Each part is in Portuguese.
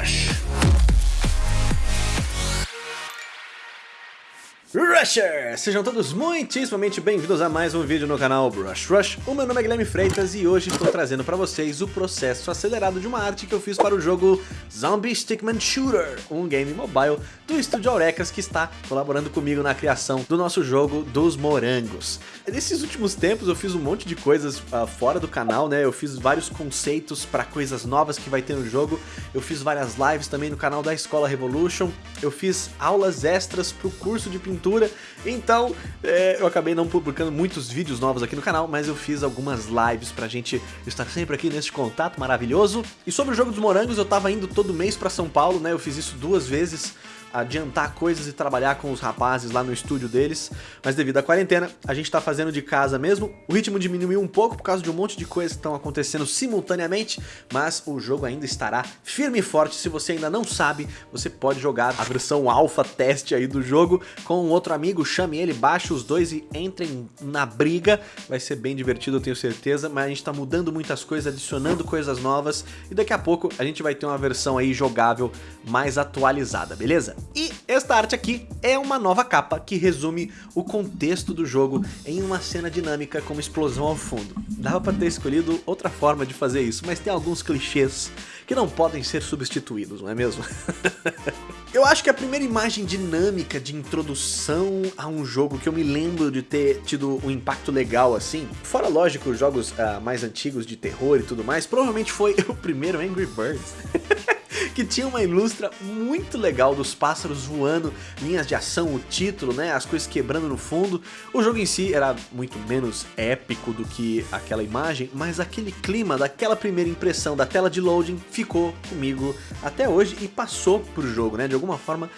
Rush. Rushers! Sejam todos muitíssimamente bem-vindos a mais um vídeo no canal Brush Rush. O meu nome é Guilherme Freitas e hoje estou trazendo para vocês o processo acelerado de uma arte que eu fiz para o jogo Zombie Stickman Shooter, um game mobile do estúdio Aurecas que está colaborando comigo na criação do nosso jogo dos morangos. Nesses últimos tempos eu fiz um monte de coisas uh, fora do canal, né? Eu fiz vários conceitos para coisas novas que vai ter no jogo, eu fiz várias lives também no canal da Escola Revolution, eu fiz aulas extras para o curso de pintura Então, é, eu acabei não publicando muitos vídeos novos aqui no canal, mas eu fiz algumas lives pra gente estar sempre aqui nesse contato maravilhoso. E sobre o jogo dos morangos, eu tava indo todo mês pra São Paulo, né? Eu fiz isso duas vezes adiantar coisas e trabalhar com os rapazes lá no estúdio deles, mas devido à quarentena, a gente tá fazendo de casa mesmo. O ritmo diminuiu um pouco por causa de um monte de coisas que estão acontecendo simultaneamente, mas o jogo ainda estará firme e forte. Se você ainda não sabe, você pode jogar a versão alfa teste aí do jogo com um outro amigo, chame ele, baixe os dois e entrem na briga. Vai ser bem divertido, eu tenho certeza, mas a gente tá mudando muitas coisas, adicionando coisas novas e daqui a pouco a gente vai ter uma versão aí jogável mais atualizada, beleza? E esta arte aqui é uma nova capa que resume o contexto do jogo em uma cena dinâmica com uma explosão ao fundo. Dava para ter escolhido outra forma de fazer isso, mas tem alguns clichês que não podem ser substituídos, não é mesmo? eu acho que a primeira imagem dinâmica de introdução a um jogo que eu me lembro de ter tido um impacto legal assim, fora lógico os jogos uh, mais antigos de terror e tudo mais, provavelmente foi o primeiro Angry Birds. que tinha uma ilustra muito legal dos pássaros voando, linhas de ação, o título, né, as coisas quebrando no fundo. O jogo em si era muito menos épico do que aquela imagem, mas aquele clima daquela primeira impressão da tela de loading ficou comigo até hoje e passou pro jogo, né, de alguma forma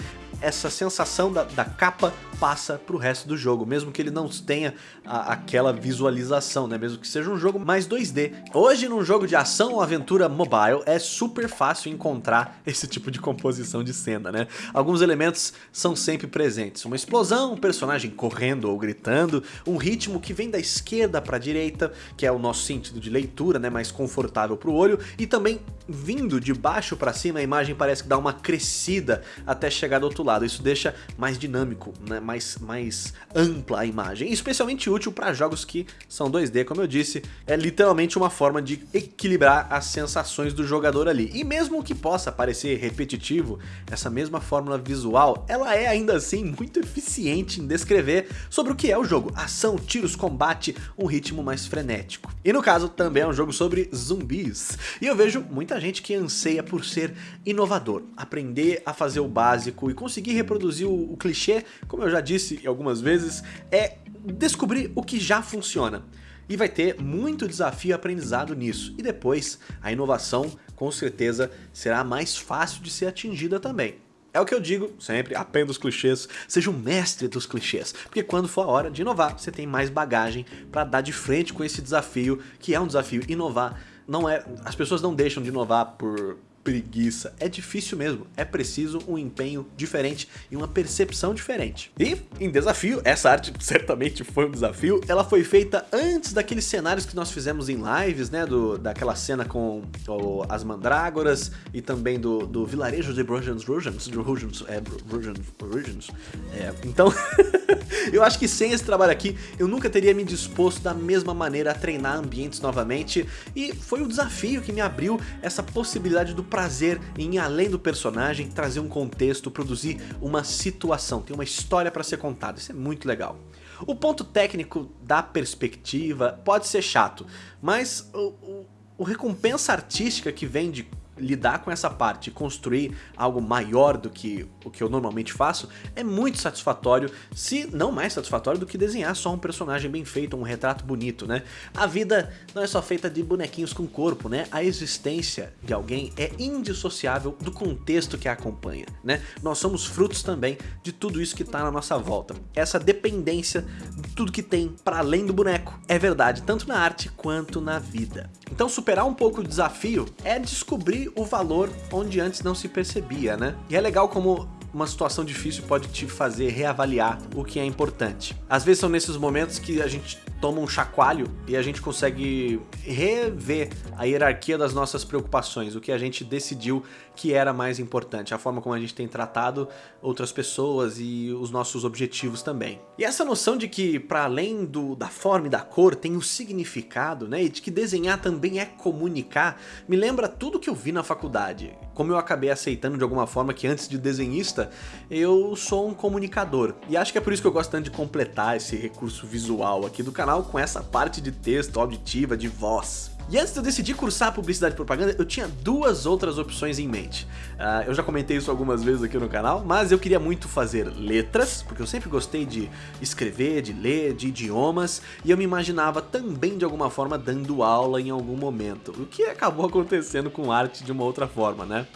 essa sensação da, da capa passa pro resto do jogo, mesmo que ele não tenha a, aquela visualização, né? Mesmo que seja um jogo mais 2D. Hoje, num jogo de ação ou aventura mobile, é super fácil encontrar esse tipo de composição de cena, né? Alguns elementos são sempre presentes. Uma explosão, um personagem correndo ou gritando, um ritmo que vem da esquerda para a direita, que é o nosso sentido de leitura, né? Mais confortável para o olho, e também vindo de baixo para cima, a imagem parece que dá uma crescida até chegar do outro lado. Isso deixa mais dinâmico, né? mais, mais ampla a imagem, especialmente útil para jogos que são 2D, como eu disse, é literalmente uma forma de equilibrar as sensações do jogador ali. E mesmo que possa parecer repetitivo, essa mesma fórmula visual, ela é ainda assim muito eficiente em descrever sobre o que é o jogo, ação, tiros, combate, um ritmo mais frenético. E no caso, também é um jogo sobre zumbis, e eu vejo muita gente que anseia por ser inovador, aprender a fazer o básico e conseguir reproduzir o, o clichê, como eu já disse algumas vezes, é descobrir o que já funciona. E vai ter muito desafio e aprendizado nisso. E depois, a inovação, com certeza, será mais fácil de ser atingida também. É o que eu digo sempre, aprenda os clichês, seja o mestre dos clichês, porque quando for a hora de inovar, você tem mais bagagem para dar de frente com esse desafio, que é um desafio inovar. Não é, as pessoas não deixam de inovar por preguiça. É difícil mesmo, é preciso um empenho diferente e uma percepção diferente. E, em desafio, essa arte certamente foi um desafio, ela foi feita antes daqueles cenários que nós fizemos em lives, né, do, daquela cena com o, as mandrágoras e também do, do vilarejo de Brujans Rujans, Rujans, é, Rujans, Rujans, é, então... eu acho que sem esse trabalho aqui, eu nunca teria me disposto da mesma maneira a treinar ambientes novamente, e foi o desafio que me abriu essa possibilidade do prazer em ir além do personagem, trazer um contexto, produzir uma situação, tem uma história para ser contada, isso é muito legal. O ponto técnico da perspectiva pode ser chato, mas o, o, o recompensa artística que vem de lidar com essa parte e construir algo maior do que o que eu normalmente faço é muito satisfatório, se não mais satisfatório do que desenhar só um personagem bem feito, um retrato bonito, né? A vida não é só feita de bonequinhos com corpo, né? A existência de alguém é indissociável do contexto que a acompanha, né? Nós somos frutos também de tudo isso que está na nossa volta. Essa dependência de tudo que tem para além do boneco é verdade, tanto na arte quanto na vida. Então superar um pouco o desafio é descobrir o valor onde antes não se percebia, né? E é legal como uma situação difícil pode te fazer reavaliar o que é importante. Às vezes são nesses momentos que a gente toma um chacoalho e a gente consegue rever a hierarquia das nossas preocupações, o que a gente decidiu que era mais importante, a forma como a gente tem tratado outras pessoas e os nossos objetivos também. E essa noção de que para além do, da forma e da cor tem um significado, né, e de que desenhar também é comunicar, me lembra tudo que eu vi na faculdade. Como eu acabei aceitando de alguma forma que antes de desenhista, eu sou um comunicador. E acho que é por isso que eu gosto tanto de completar esse recurso visual aqui do canal com essa parte de texto auditiva, de voz. E antes de eu decidir cursar publicidade e propaganda, eu tinha duas outras opções em mente. Uh, eu já comentei isso algumas vezes aqui no canal, mas eu queria muito fazer letras, porque eu sempre gostei de escrever, de ler, de idiomas, e eu me imaginava também de alguma forma dando aula em algum momento, o que acabou acontecendo com arte de uma outra forma, né?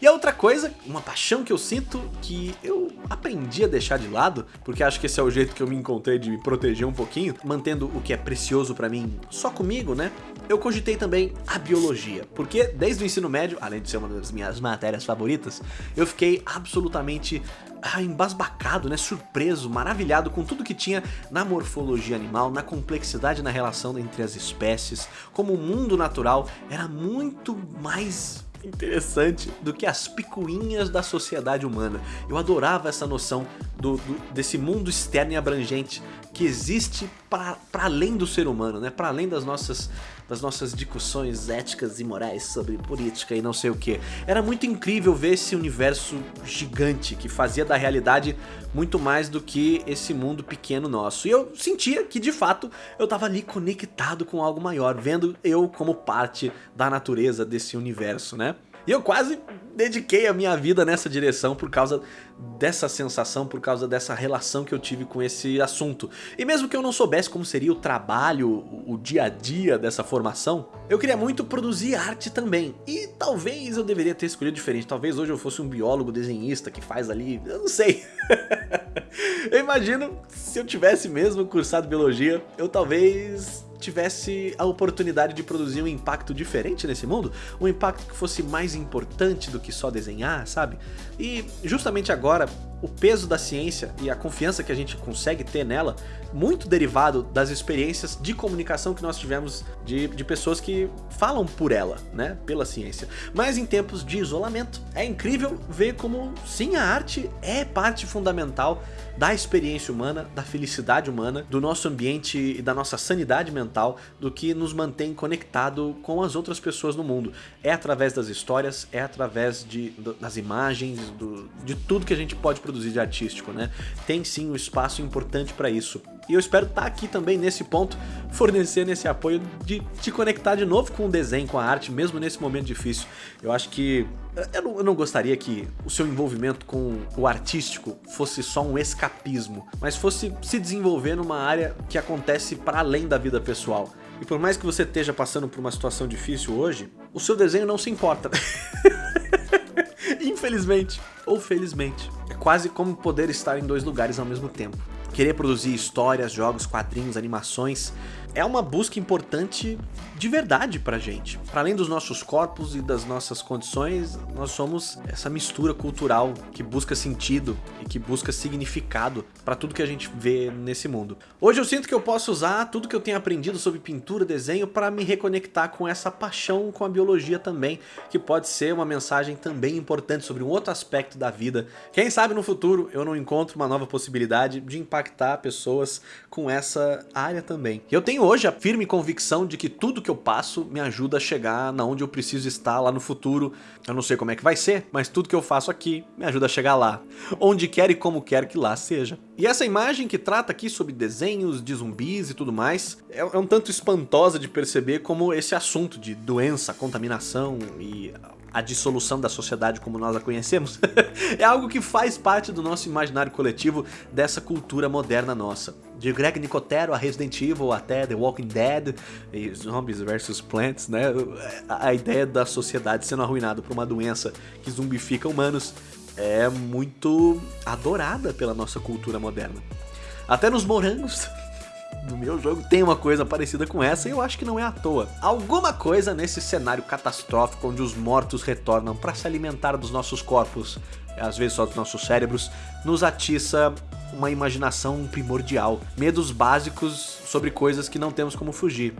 E a outra coisa, uma paixão que eu sinto que eu aprendi a deixar de lado, porque acho que esse é o jeito que eu me encontrei de me proteger um pouquinho, mantendo o que é precioso pra mim só comigo, né? Eu cogitei também a biologia, porque desde o ensino médio, além de ser uma das minhas matérias favoritas, eu fiquei absolutamente ah, embasbacado, né, surpreso, maravilhado com tudo que tinha na morfologia animal, na complexidade na relação entre as espécies, como o mundo natural era muito mais interessante do que as picuinhas da sociedade humana. Eu adorava essa noção do, do, desse mundo externo e abrangente que existe para além do ser humano, né? para além das nossas, das nossas discussões éticas e morais sobre política e não sei o que. Era muito incrível ver esse universo gigante que fazia da realidade muito mais do que esse mundo pequeno nosso. E eu sentia que de fato eu estava ali conectado com algo maior, vendo eu como parte da natureza desse universo, né? E eu quase dediquei a minha vida nessa direção por causa dessa sensação, por causa dessa relação que eu tive com esse assunto. E mesmo que eu não soubesse como seria o trabalho, o dia a dia dessa formação, eu queria muito produzir arte também. E talvez eu deveria ter escolhido diferente. Talvez hoje eu fosse um biólogo desenhista que faz ali, eu não sei. eu imagino se eu tivesse mesmo cursado biologia, eu talvez tivesse a oportunidade de produzir um impacto diferente nesse mundo, um impacto que fosse mais importante do que só desenhar, sabe? E justamente agora, o peso da ciência e a confiança que a gente consegue ter nela, muito derivado das experiências de comunicação que nós tivemos de, de pessoas que falam por ela, né, pela ciência. Mas em tempos de isolamento, é incrível ver como sim, a arte é parte fundamental da experiência humana, da felicidade humana, do nosso ambiente e da nossa sanidade mental, do que nos mantém conectado com as outras pessoas no mundo. É através das histórias, é através de, das imagens, do, de tudo que a gente pode produzir de artístico, né? Tem sim um espaço importante para isso. E eu espero estar tá aqui também nesse ponto, fornecendo esse apoio de te conectar de novo com o desenho, com a arte, mesmo nesse momento difícil. Eu acho que eu não, eu não, gostaria que o seu envolvimento com o artístico fosse só um escapismo, mas fosse se desenvolver numa área que acontece para além da vida pessoal. E por mais que você esteja passando por uma situação difícil hoje, o seu desenho não se importa. Infelizmente, ou felizmente. Quase como poder estar em dois lugares ao mesmo tempo. Querer produzir histórias, jogos, quadrinhos, animações é uma busca importante de verdade pra gente. Para além dos nossos corpos e das nossas condições, nós somos essa mistura cultural que busca sentido e que busca significado para tudo que a gente vê nesse mundo. Hoje eu sinto que eu posso usar tudo que eu tenho aprendido sobre pintura, desenho para me reconectar com essa paixão com a biologia também, que pode ser uma mensagem também importante sobre um outro aspecto da vida. Quem sabe no futuro eu não encontro uma nova possibilidade de impactar pessoas com essa área também. Eu tenho hoje a firme convicção de que tudo que eu passo me ajuda a chegar na onde eu preciso estar lá no futuro. Eu não sei como é que vai ser, mas tudo que eu faço aqui me ajuda a chegar lá. Onde quer e como quer que lá seja. E essa imagem que trata aqui sobre desenhos de zumbis e tudo mais, é, é um tanto espantosa de perceber como esse assunto de doença, contaminação e a dissolução da sociedade como nós a conhecemos, é algo que faz parte do nosso imaginário coletivo dessa cultura moderna nossa. De Greg Nicotero a Resident Evil até The Walking Dead e Zombies vs Plants, né? A ideia da sociedade sendo arruinada por uma doença que zumbifica humanos é muito adorada pela nossa cultura moderna. Até nos morangos no meu jogo tem uma coisa parecida com essa e eu acho que não é à toa. Alguma coisa nesse cenário catastrófico onde os mortos retornam para se alimentar dos nossos corpos, às vezes só dos nossos cérebros, nos atiça uma imaginação primordial, medos básicos sobre coisas que não temos como fugir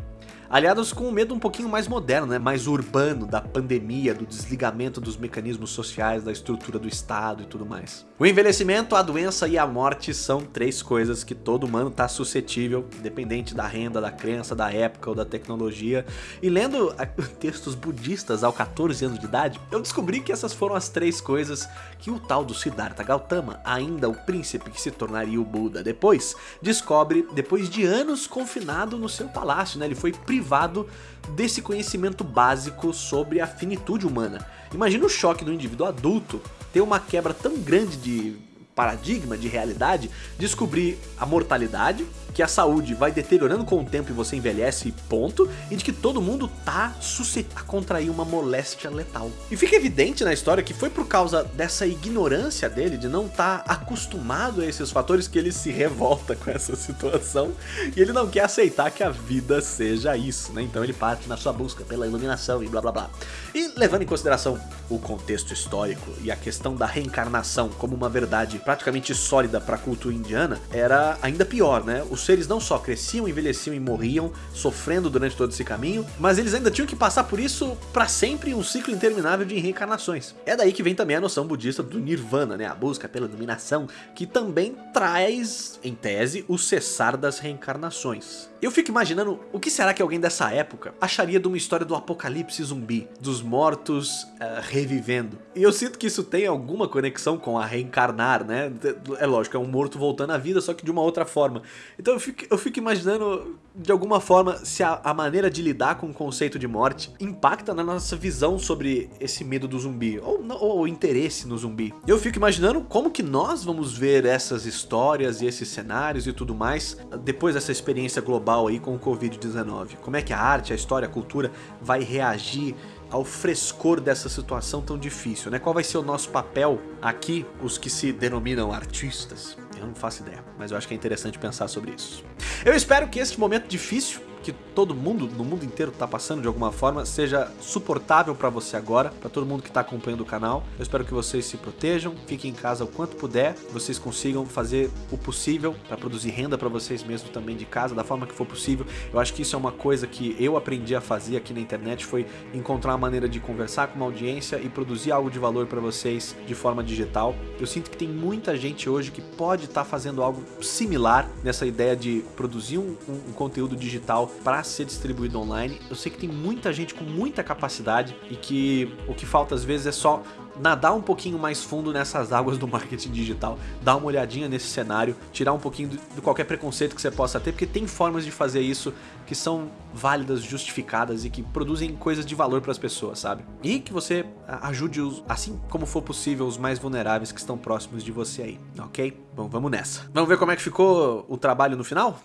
aliados com um medo um pouquinho mais moderno, né? mais urbano, da pandemia, do desligamento dos mecanismos sociais, da estrutura do Estado e tudo mais. O envelhecimento, a doença e a morte são três coisas que todo humano está suscetível, independente da renda, da crença, da época ou da tecnologia. E lendo textos budistas aos 14 anos de idade, eu descobri que essas foram as três coisas que o tal do Siddhartha Gautama, ainda o príncipe que se tornaria o Buda depois, descobre depois de anos confinado no seu palácio, né? Ele foi privado desse conhecimento básico sobre a finitude humana. Imagina o choque do indivíduo adulto ter uma quebra tão grande de paradigma, de realidade, descobrir a mortalidade, que a saúde vai deteriorando com o tempo e você envelhece ponto, e de que todo mundo tá suscetível a contrair uma moléstia letal. E fica evidente na história que foi por causa dessa ignorância dele, de não estar tá acostumado a esses fatores, que ele se revolta com essa situação, e ele não quer aceitar que a vida seja isso, né? Então ele parte na sua busca pela iluminação e blá blá blá. E levando em consideração o contexto histórico e a questão da reencarnação como uma verdade praticamente sólida para a cultura indiana, era ainda pior, né? Os seres não só cresciam, envelheciam e morriam, sofrendo durante todo esse caminho, mas eles ainda tinham que passar por isso para sempre um ciclo interminável de reencarnações. É daí que vem também a noção budista do nirvana, né? A busca pela iluminação, que também traz, em tese, o cessar das reencarnações. Eu fico imaginando o que será que alguém dessa época acharia de uma história do apocalipse zumbi, dos mortos uh, revivendo. E eu sinto que isso tem alguma conexão com a reencarnar, né? É lógico, é um morto voltando à vida, só que de uma outra forma. Então eu fico, eu fico imaginando, de alguma forma, se a, a maneira de lidar com o conceito de morte impacta na nossa visão sobre esse medo do zumbi, ou, ou o interesse no zumbi. Eu fico imaginando como que nós vamos ver essas histórias e esses cenários e tudo mais depois dessa experiência global global aí com o Covid-19. Como é que a arte, a história, a cultura vai reagir ao frescor dessa situação tão difícil, né? Qual vai ser o nosso papel aqui, os que se denominam artistas? Eu não faço ideia, mas eu acho que é interessante pensar sobre isso. Eu espero que este momento difícil que todo mundo no mundo inteiro está passando de alguma forma seja suportável para você agora, para todo mundo que está acompanhando o canal. Eu espero que vocês se protejam, fiquem em casa o quanto puder, vocês consigam fazer o possível para produzir renda para vocês mesmos também de casa, da forma que for possível. Eu acho que isso é uma coisa que eu aprendi a fazer aqui na internet, foi encontrar uma maneira de conversar com uma audiência e produzir algo de valor para vocês de forma digital. Eu sinto que tem muita gente hoje que pode estar tá fazendo algo similar nessa ideia de produzir um, um, um conteúdo digital para ser distribuído online. Eu sei que tem muita gente com muita capacidade e que o que falta às vezes é só nadar um pouquinho mais fundo nessas águas do marketing digital, dar uma olhadinha nesse cenário, tirar um pouquinho de qualquer preconceito que você possa ter, porque tem formas de fazer isso que são válidas, justificadas e que produzem coisas de valor para as pessoas, sabe? E que você ajude, os, assim como for possível, os mais vulneráveis que estão próximos de você aí, ok? Bom, vamos nessa. Vamos ver como é que ficou o trabalho no final?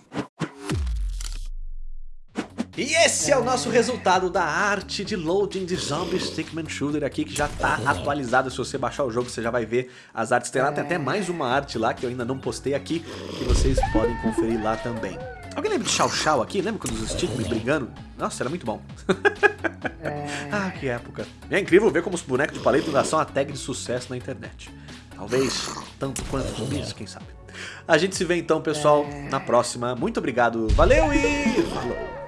E esse é o nosso resultado da arte de loading de Zombie Stickman Shooter aqui, que já está atualizado. Se você baixar o jogo, você já vai ver as artes. Tem lá, tem até mais uma arte lá, que eu ainda não postei aqui, que vocês podem conferir lá também. Alguém lembra de Chau Chau aqui? Lembra quando os Stickman brigando? Nossa, era muito bom. ah, que época. É incrível ver como os bonecos de paleta ainda são a tag de sucesso na internet. Talvez tanto quanto zumbis, quem sabe. A gente se vê então, pessoal, na próxima. Muito obrigado, valeu e falou!